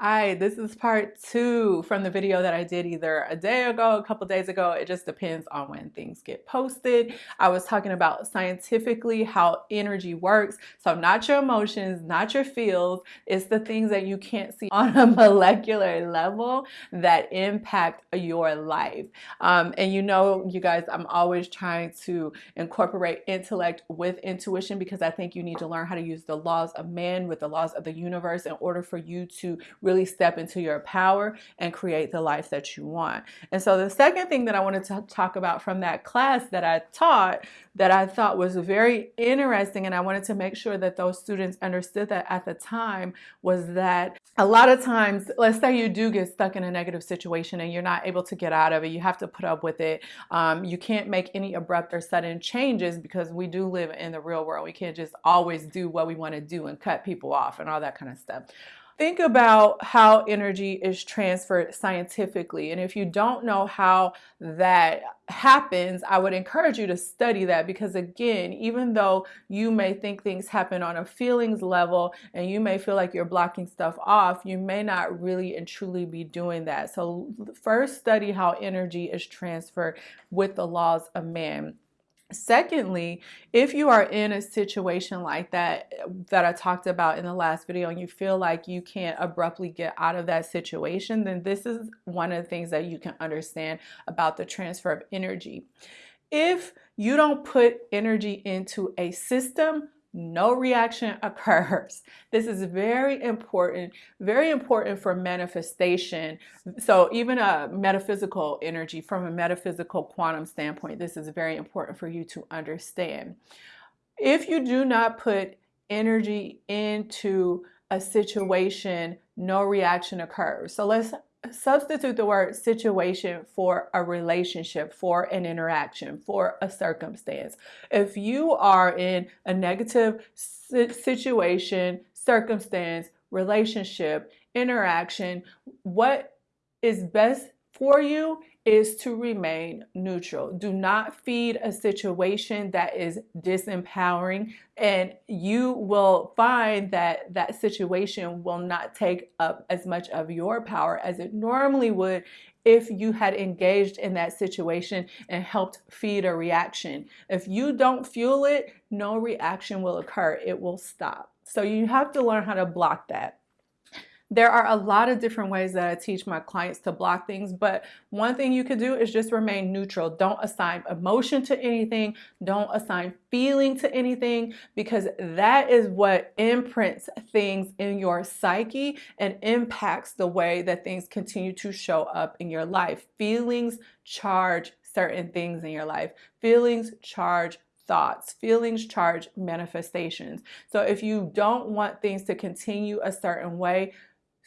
Hi, this is part two from the video that I did either a day ago, a couple days ago. It just depends on when things get posted. I was talking about scientifically how energy works. So not your emotions, not your feels. It's the things that you can't see on a molecular level that impact your life. Um, and you know, you guys, I'm always trying to incorporate intellect with intuition because I think you need to learn how to use the laws of man with the laws of the universe in order for you to really step into your power and create the life that you want. And so the second thing that I wanted to talk about from that class that I taught that I thought was very interesting and I wanted to make sure that those students understood that at the time was that a lot of times, let's say you do get stuck in a negative situation and you're not able to get out of it, you have to put up with it. Um, you can't make any abrupt or sudden changes because we do live in the real world. We can't just always do what we want to do and cut people off and all that kind of stuff. Think about how energy is transferred scientifically. And if you don't know how that happens, I would encourage you to study that because, again, even though you may think things happen on a feelings level and you may feel like you're blocking stuff off, you may not really and truly be doing that. So, first, study how energy is transferred with the laws of man. Secondly, if you are in a situation like that that I talked about in the last video and you feel like you can't abruptly get out of that situation, then this is one of the things that you can understand about the transfer of energy. If you don't put energy into a system, no reaction occurs. This is very important, very important for manifestation. So even a metaphysical energy from a metaphysical quantum standpoint, this is very important for you to understand. If you do not put energy into a situation, no reaction occurs. So let's substitute the word situation for a relationship, for an interaction, for a circumstance. If you are in a negative situation, circumstance, relationship, interaction, what is best for you is to remain neutral. Do not feed a situation that is disempowering and you will find that that situation will not take up as much of your power as it normally would if you had engaged in that situation and helped feed a reaction. If you don't fuel it, no reaction will occur. It will stop. So you have to learn how to block that. There are a lot of different ways that I teach my clients to block things, but one thing you can do is just remain neutral. Don't assign emotion to anything. Don't assign feeling to anything because that is what imprints things in your psyche and impacts the way that things continue to show up in your life. Feelings charge certain things in your life. Feelings charge thoughts. Feelings charge manifestations. So if you don't want things to continue a certain way,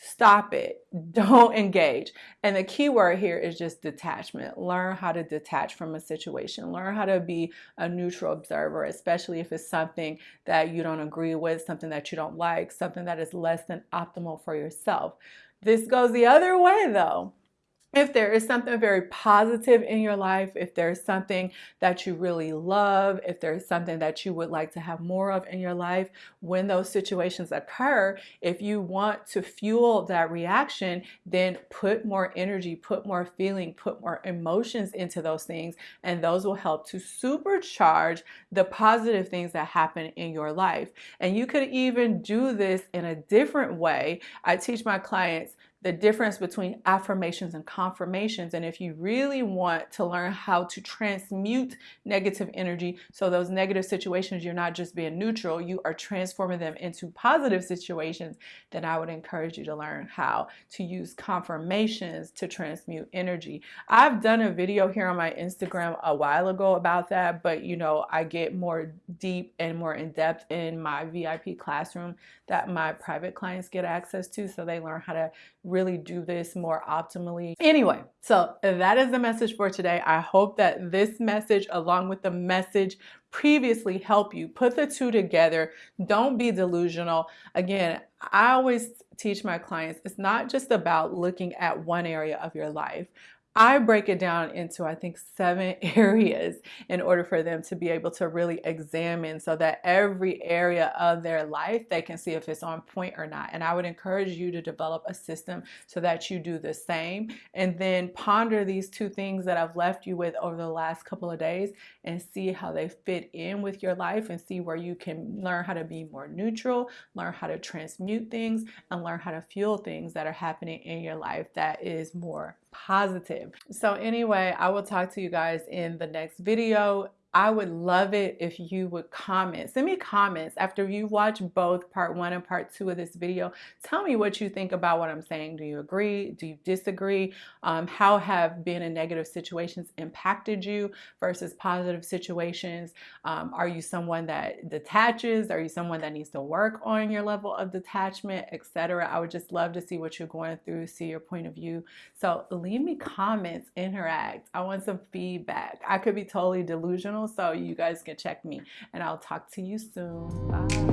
Stop it. Don't engage. And the key word here is just detachment. Learn how to detach from a situation. Learn how to be a neutral observer, especially if it's something that you don't agree with, something that you don't like, something that is less than optimal for yourself. This goes the other way though if there is something very positive in your life, if there's something that you really love, if there's something that you would like to have more of in your life, when those situations occur, if you want to fuel that reaction, then put more energy, put more feeling, put more emotions into those things, and those will help to supercharge the positive things that happen in your life. And you could even do this in a different way. I teach my clients the difference between affirmations and confirmations. And if you really want to learn how to transmute negative energy, so those negative situations, you're not just being neutral, you are transforming them into positive situations, then I would encourage you to learn how to use confirmations to transmute energy. I've done a video here on my Instagram a while ago about that, but you know, I get more deep and more in depth in my VIP classroom that my private clients get access to so they learn how to really do this more optimally. Anyway, so that is the message for today. I hope that this message, along with the message previously, help you put the two together. Don't be delusional. Again, I always teach my clients it's not just about looking at one area of your life. I break it down into, I think, seven areas in order for them to be able to really examine so that every area of their life they can see if it's on point or not. And I would encourage you to develop a system so that you do the same and then ponder these two things that I've left you with over the last couple of days and see how they fit in with your life and see where you can learn how to be more neutral, learn how to transmute things, and learn how to fuel things that are happening in your life that is more positive. So anyway, I will talk to you guys in the next video. I would love it if you would comment. Send me comments after you watch both part one and part two of this video. Tell me what you think about what I'm saying. Do you agree? Do you disagree? Um, how have being in negative situations impacted you versus positive situations? Um, are you someone that detaches? Are you someone that needs to work on your level of detachment, etc.? I would just love to see what you're going through, see your point of view. So leave me comments, interact. I want some feedback. I could be totally delusional channel so you guys can check me and I'll talk to you soon. Bye.